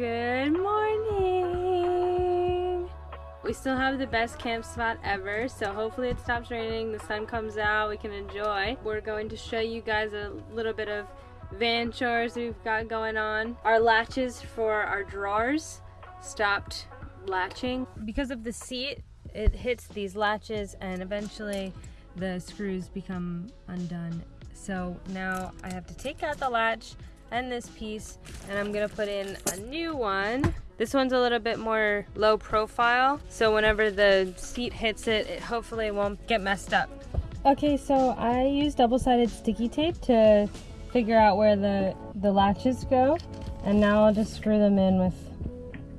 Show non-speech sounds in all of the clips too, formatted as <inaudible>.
Good morning. We still have the best camp spot ever, so hopefully it stops raining, the sun comes out, we can enjoy. We're going to show you guys a little bit of van chores we've got going on. Our latches for our drawers stopped latching. Because of the seat, it hits these latches and eventually the screws become undone. So now I have to take out the latch and this piece and I'm gonna put in a new one. This one's a little bit more low profile so whenever the seat hits it, it hopefully won't get messed up. Okay, so I use double-sided sticky tape to figure out where the, the latches go and now I'll just screw them in with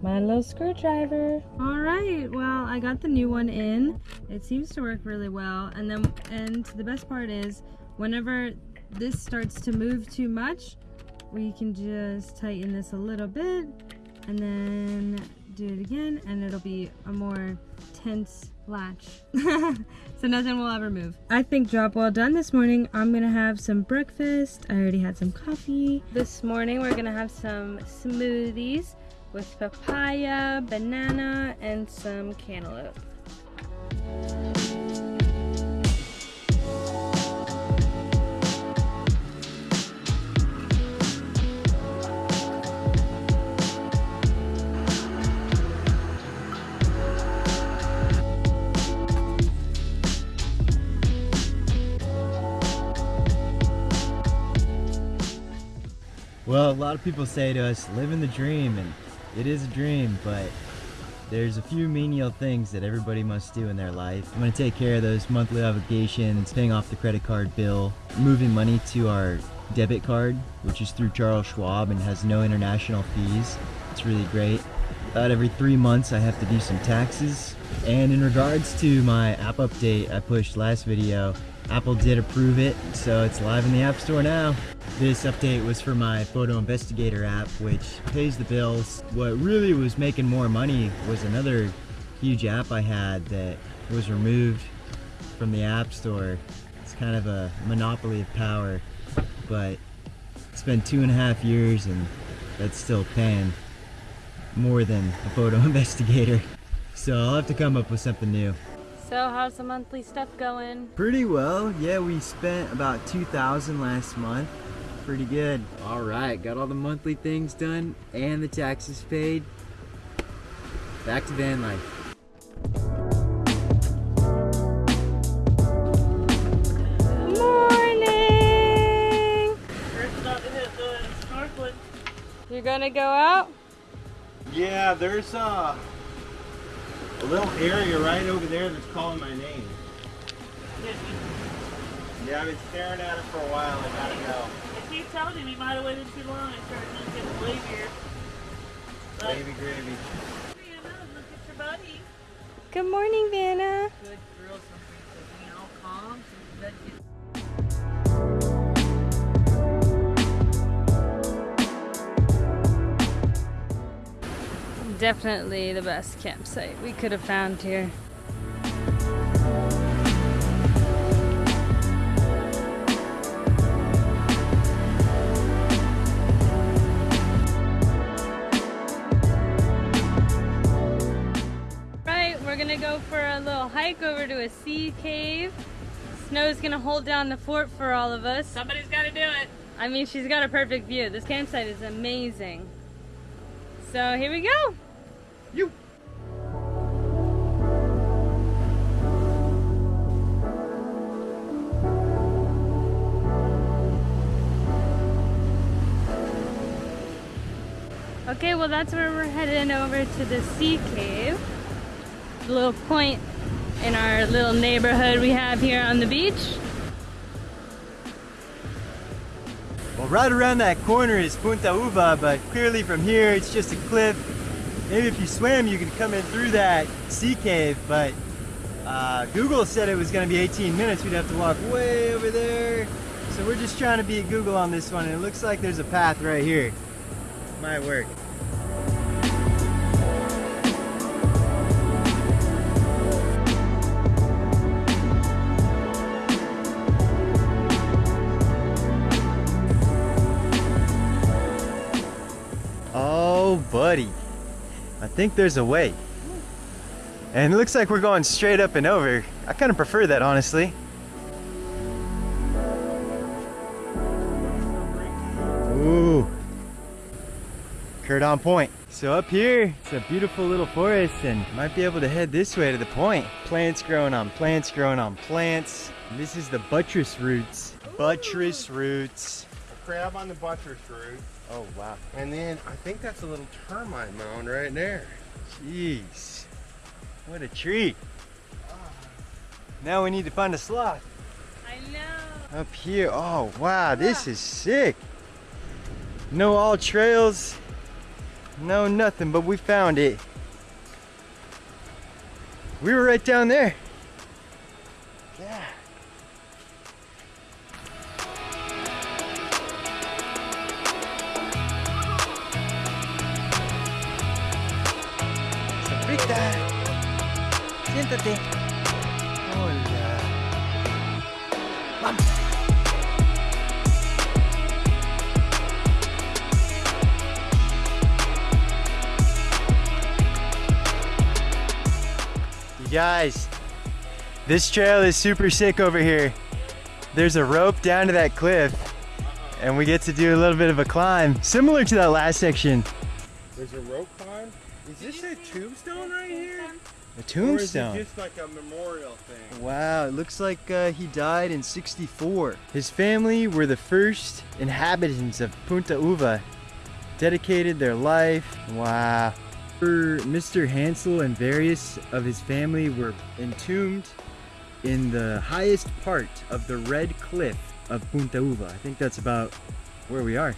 my little screwdriver. All right, well, I got the new one in. It seems to work really well. And then, and the best part is whenever this starts to move too much, we can just tighten this a little bit and then do it again and it'll be a more tense latch. <laughs> So nothing will ever move. I think job well done this morning. I'm gonna have some breakfast. I already had some coffee. This morning we're gonna have some smoothies with papaya banana and some cantaloupe Well, a lot of people say to us, living the dream, and it is a dream, but there's a few menial things that everybody must do in their life. I'm gonna take care of those monthly obligations, paying off the credit card bill, moving money to our debit card, which is through Charles Schwab and has no international fees. It's really great. About every three months I have to do some taxes. And in regards to my app update I pushed last video, Apple did approve it, so it's live in the App Store now. This update was for my Photo Investigator app, which pays the bills. What really was making more money was another huge app I had that was removed from the App Store. It's kind of a monopoly of power, but it's been two and a half years and that's still paying more than a Photo <laughs> Investigator. So I'll have to come up with something new. So how's the monthly stuff going? Pretty well. Yeah, we spent about 2000 last month. Pretty good. All right, got all the monthly things done and the taxes paid. Back to van life. Morning! First stop is snorkeling. You're gonna go out? Yeah, there's uh, a little area right over there that's calling my name. Yeah, I've been staring at it for a while. I gotta go. If you told him he might have waited too long and started to get the leave here. Baby gravy. you know, look at your buddy. Good morning, Vanna. Good girl, something to be all calm. So Definitely the best campsite we could have found here. Right, we're gonna go for a little hike over to a sea cave. Snow's gonna hold down the fort for all of us. Somebody's got to do it. I mean, she's got a perfect view. This campsite is amazing. So here we go. You. Okay, well that's where we're heading over to the sea cave. The little point in our little neighborhood we have here on the beach. Well, right around that corner is Punta Uva, but clearly from here it's just a cliff. Maybe if you swim, you could come in through that sea cave, but uh, Google said it was going to be 18 minutes. We'd have to walk way over there. So we're just trying to beat Google on this one, and it looks like there's a path right here. Might work. Oh buddy. Think there's a way. And it looks like we're going straight up and over. I kind of prefer that, honestly. Ooh. Kurt on point. So up here, it's a beautiful little forest and might be able to head this way to the point. Plants growing on plants growing on plants. This is the buttress roots. Buttress roots. A crab on the buttress root. Oh, wow. And then I think that's a little termite mound right there. Jeez. What a treat. Ah. Now we need to find a sloth. I know. Up here. Oh, wow. This is sick. No AllTrails. No nothing, but we found it. We were right down there. Guys, this trail is super sick over here. There's a rope down to that cliff, and we get to do a little bit of a climb, similar to that last section. There's a rope climb. Is this a tombstone right here? A Or is tombstone. it just like a memorial thing? Wow, it looks like uh, he died in 64. His family were the first inhabitants of Punta Uva, dedicated their life. Wow. Mr. Hansel and various of his family were entombed in the highest part of the red cliff of Punta Uva. I think that's about where we are.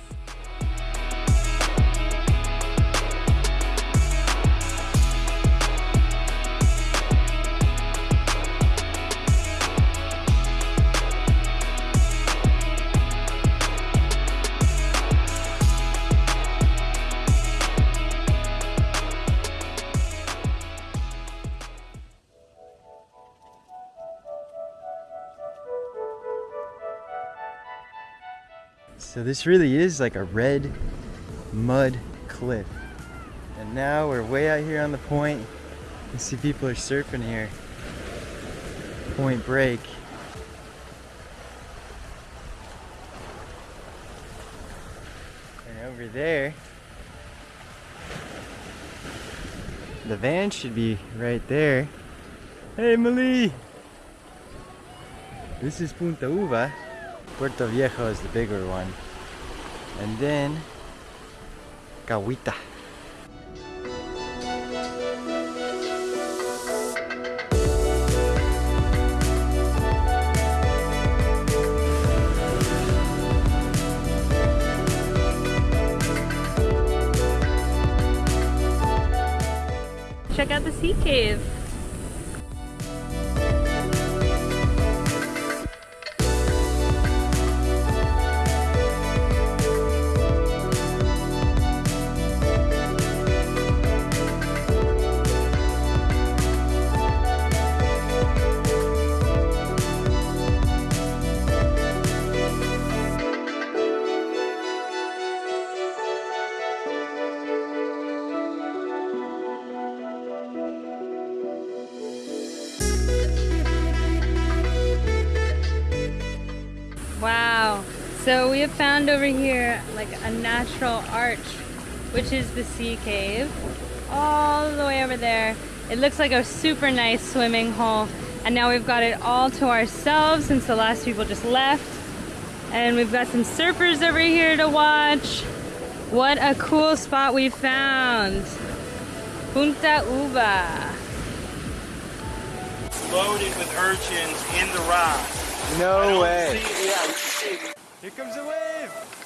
This really is like a red mud cliff. And now we're way out here on the point. You see people are surfing here. Point break. And over there, the van should be right there. Hey, Malie! This is Punta Uva. Puerto Viejo is the bigger one. And then Cahuita. Check out the sea cave. Have found over here like a natural arch, which is the sea cave. All the way over there. It looks like a super nice swimming hole. And now we've got it all to ourselves since the last people just left. And we've got some surfers over here to watch. What a cool spot we found. Punta Uva. Loaded with urchins in the rock. No way. see- yeah, see it. Here comes the wave.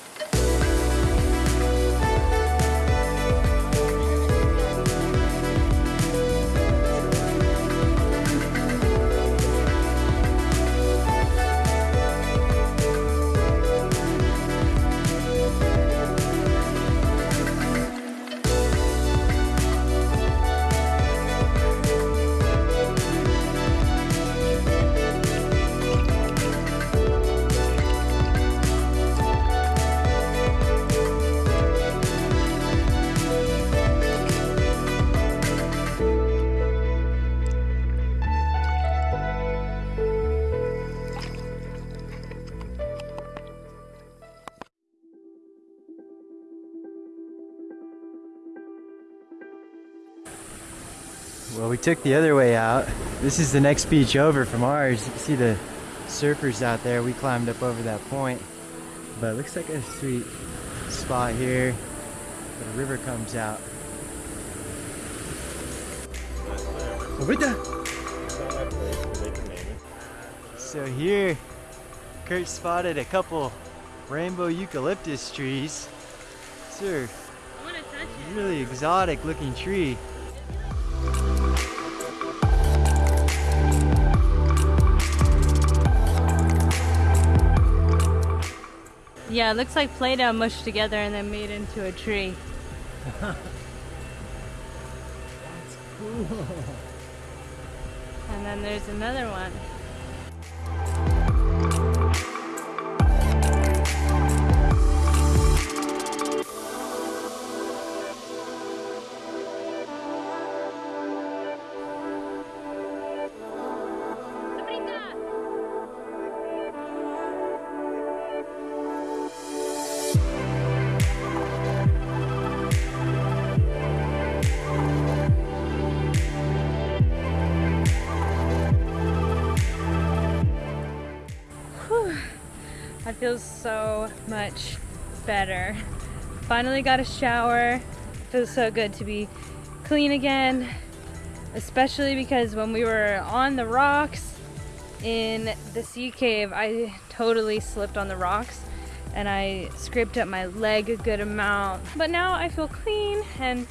Well, we took the other way out. This is the next beach over from ours. You can see the surfers out there. We climbed up over that point. But it looks like a sweet spot here. The river comes out. So here, Kurt spotted a couple rainbow eucalyptus trees. Sir, I want to touch it. really exotic looking tree. Yeah, it looks like Play-Doh mushed together and then made into a tree. <laughs> That's cool. And then there's another one. I feel so much better. Finally got a shower. Feels so good to be clean again, especially because when we were on the rocks in the sea cave, I totally slipped on the rocks and I scraped up my leg a good amount. But now I feel clean and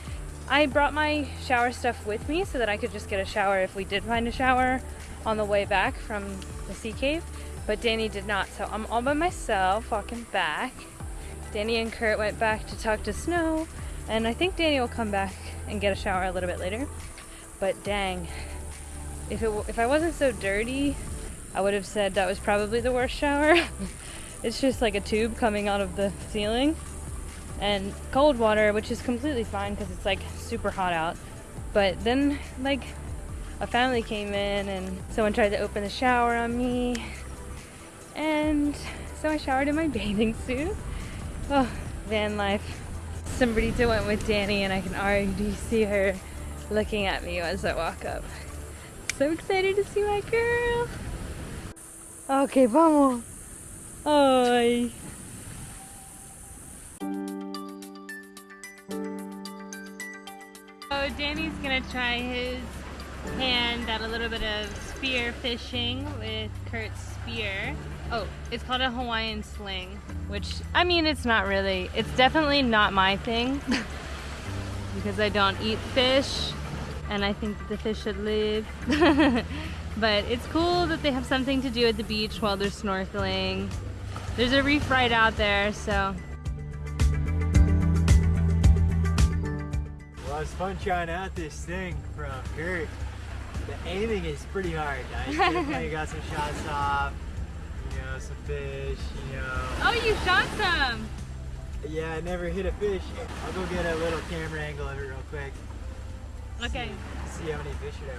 I brought my shower stuff with me so that I could just get a shower if we did find a shower on the way back from the sea cave. But Danny did not, so I'm all by myself walking back. Danny and Kurt went back to talk to Snow, and I think Danny will come back and get a shower a little bit later. But dang, if it if I wasn't so dirty, I would have said that was probably the worst shower. <laughs> it's just like a tube coming out of the ceiling, and cold water, which is completely fine because it's like super hot out. But then like a family came in and someone tried to open the shower on me. And so I showered in my bathing suit. Oh, van life. Somebody to went with Danny and I can already see her looking at me as I walk up. So excited to see my girl. Okay, vamos. Ay. So Danny's gonna try his hand at a little bit of spear fishing with Kurt's spear. Oh, it's called a Hawaiian sling, which I mean, it's not really, it's definitely not my thing <laughs> because I don't eat fish and I think that the fish should live. <laughs> but it's cool that they have something to do at the beach while they're snorkeling. There's a reef right out there, so Well, it's fun trying out this thing from Kurt. The aiming is pretty hard. I <laughs> got some shots off. You know, some fish. You know. Oh, you shot some! Yeah, I never hit a fish. I'll go get a little camera angle of it real quick. Okay. See how many fish are there.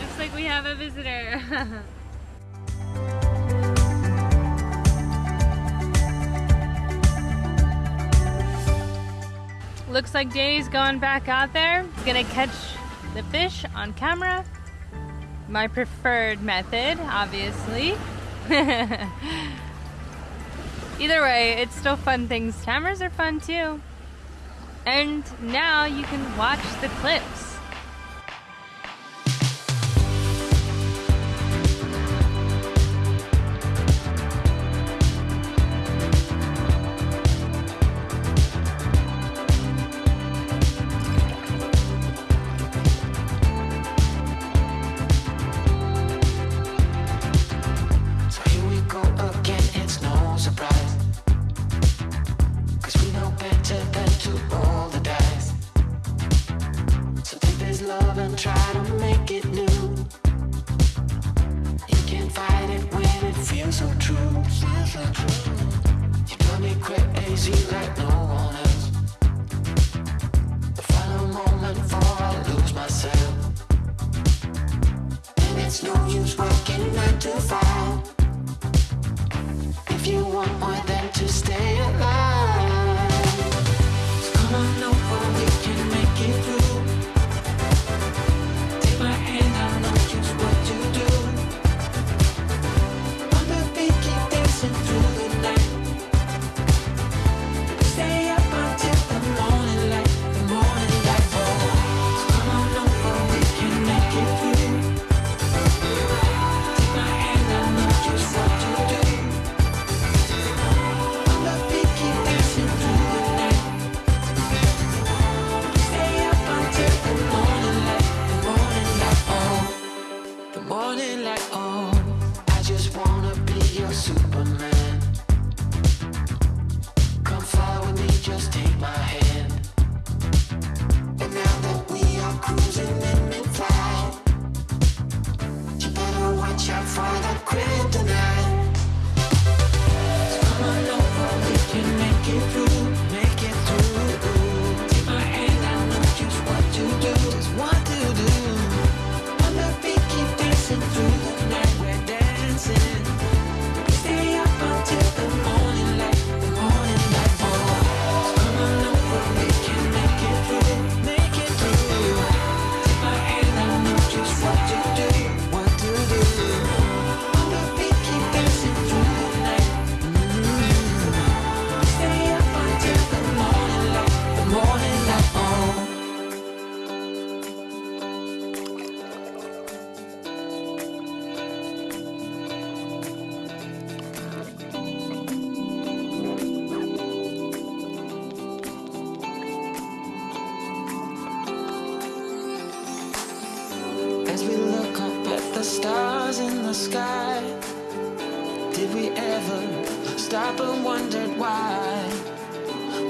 Looks like we have a visitor. <laughs> Looks like Danny's going back out there. He's gonna catch the fish on camera. My preferred method, obviously. <laughs> Either way, it's still fun things. Cameras are fun too. And now you can watch the clips. so true, feels so true. You drive me crazy like no one else. The final moment before I lose myself. And it's no use working nine to five. If you want more than to stay alive. We look up at the stars in the sky, did we ever stop and wondered why?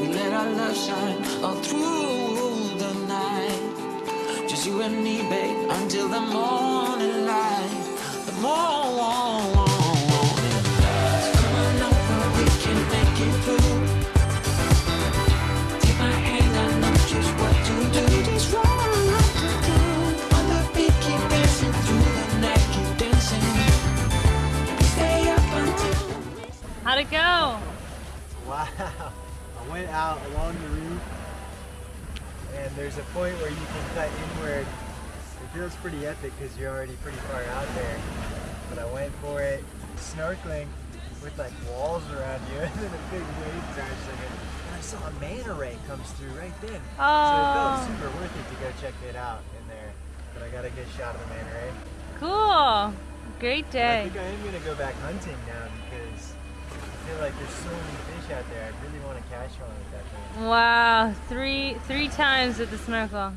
We let our love shine all through the night. Just you and me, babe, until the morning light. The morning. How'd it go? Wow. I went out along the roof and there's a point where you can cut inward. It feels pretty epic because you're already pretty far out there. But I went for it snorkeling with like walls around you <laughs> and then a big wave crashing in. And I saw a manta ray comes through right then. So it felt Oh, super worth it to go check it out in there. But I got a good shot of the manta ray. cool. Great day. I think I am gonna go back hunting now because feel like there's so many fish out there. I really want to catch one with that thing. Wow, three three times with the snorkel.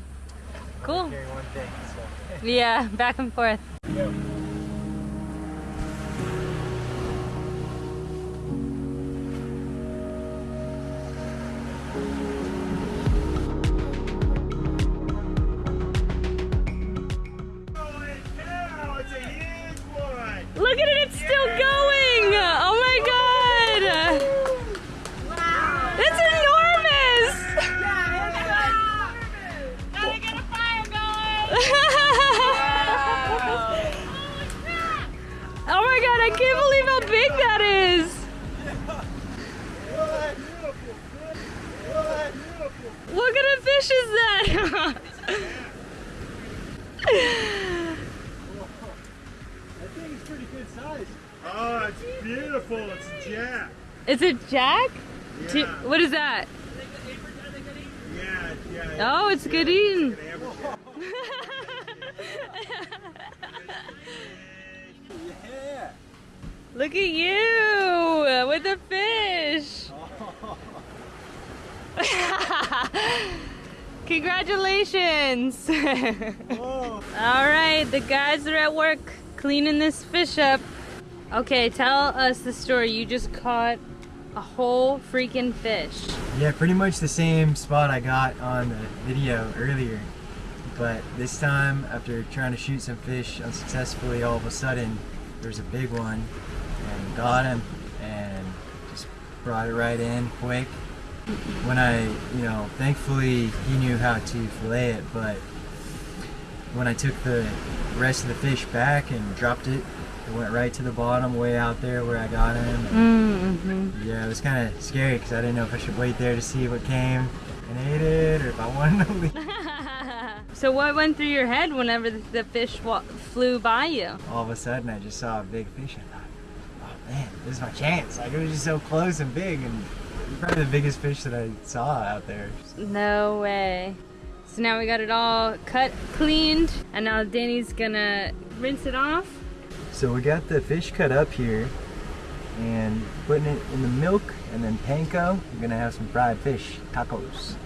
Cool. Thing. So. <laughs> Yeah, back and forth. Yep. What is that? Yeah, yeah. Oh, it's good eating. An amberjack. Yeah. <laughs> Look at you with the fish. <laughs> Congratulations. <laughs> All right, the guys are at work cleaning this fish up. Okay, tell us the story. You just caught a whole freaking fish. Yeah, pretty much the same spot I got on the video earlier. But this time, after trying to shoot some fish unsuccessfully, all of a sudden there's a big one and got him and just brought it right in quick. When I, you know, thankfully he knew how to fillet it, but when I took the rest of the fish back and dropped it, it went right to the bottom, way out there where I got him. Mm-hmm. yeah, it was kind of scary because I didn't know if I should wait there to see what came and ate it or if I wanted to leave. <laughs> <laughs> so what went through your head whenever the, fish flew by you? All of a sudden, I just saw a big fish. I thought, oh man, this is my chance. Like, it was just so close and big and probably the biggest fish that I saw out there. No way. So now we got it all cut, cleaned, and now Danny's gonna rinse it off. So we got the fish cut up here and putting it in the milk and then panko. We're gonna have some fried fish tacos.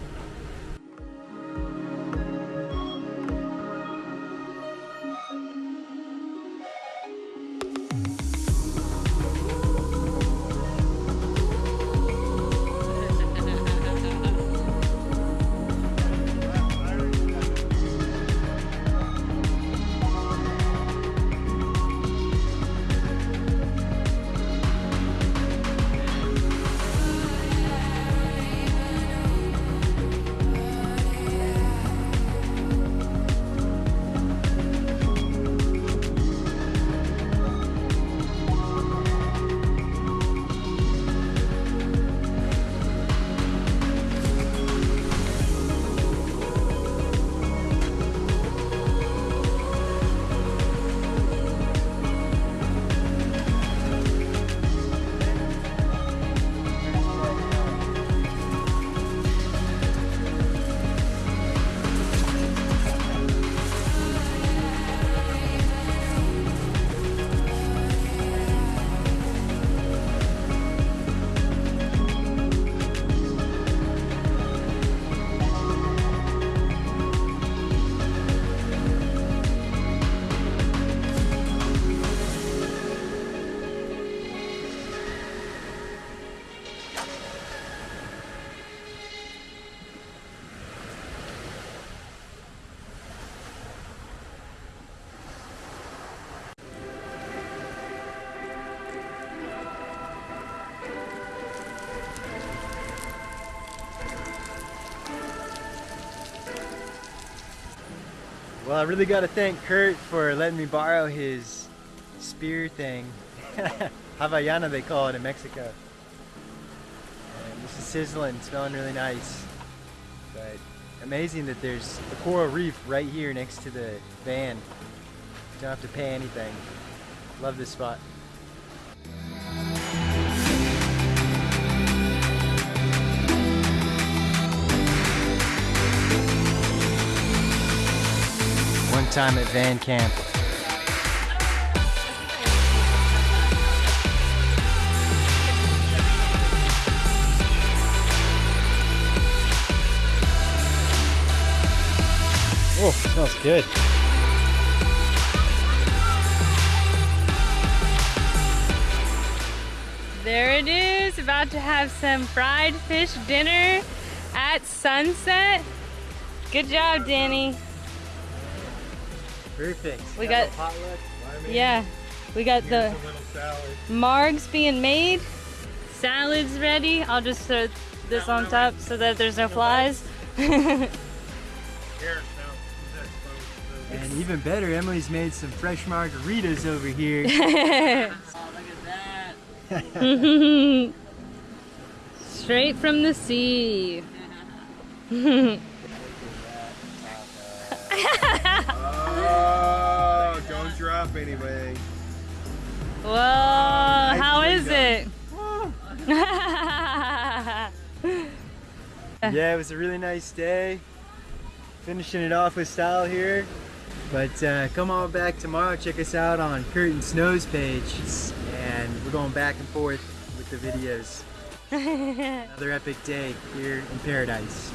Well, I really got to thank Kurt for letting me borrow his spear thing. <laughs> Havaiana, they call it in Mexico. And this is sizzling, smelling really nice. But amazing that there's a coral reef right here next to the van. Don't have to pay anything. Love this spot. Time at van camp. Oh, smells good. There it is, about to have some fried fish dinner at sunset. Good job, Danny. Perfect. We got- potluck. Yeah, we got the margs being made, salads ready. I'll just throw this on top so that there's no flies. And even better, Emily's made some fresh margaritas over here. <laughs> Oh, <laughs> Straight from the sea. <laughs> Oh, don't drop anything. Well, how Nicely is it? <laughs> yeah, it was a really nice day. Finishing it off with style here. But uh, come on back tomorrow. Check us out on Kurt and Snow's page. And we're going back and forth with the videos. <laughs> Another epic day here in paradise.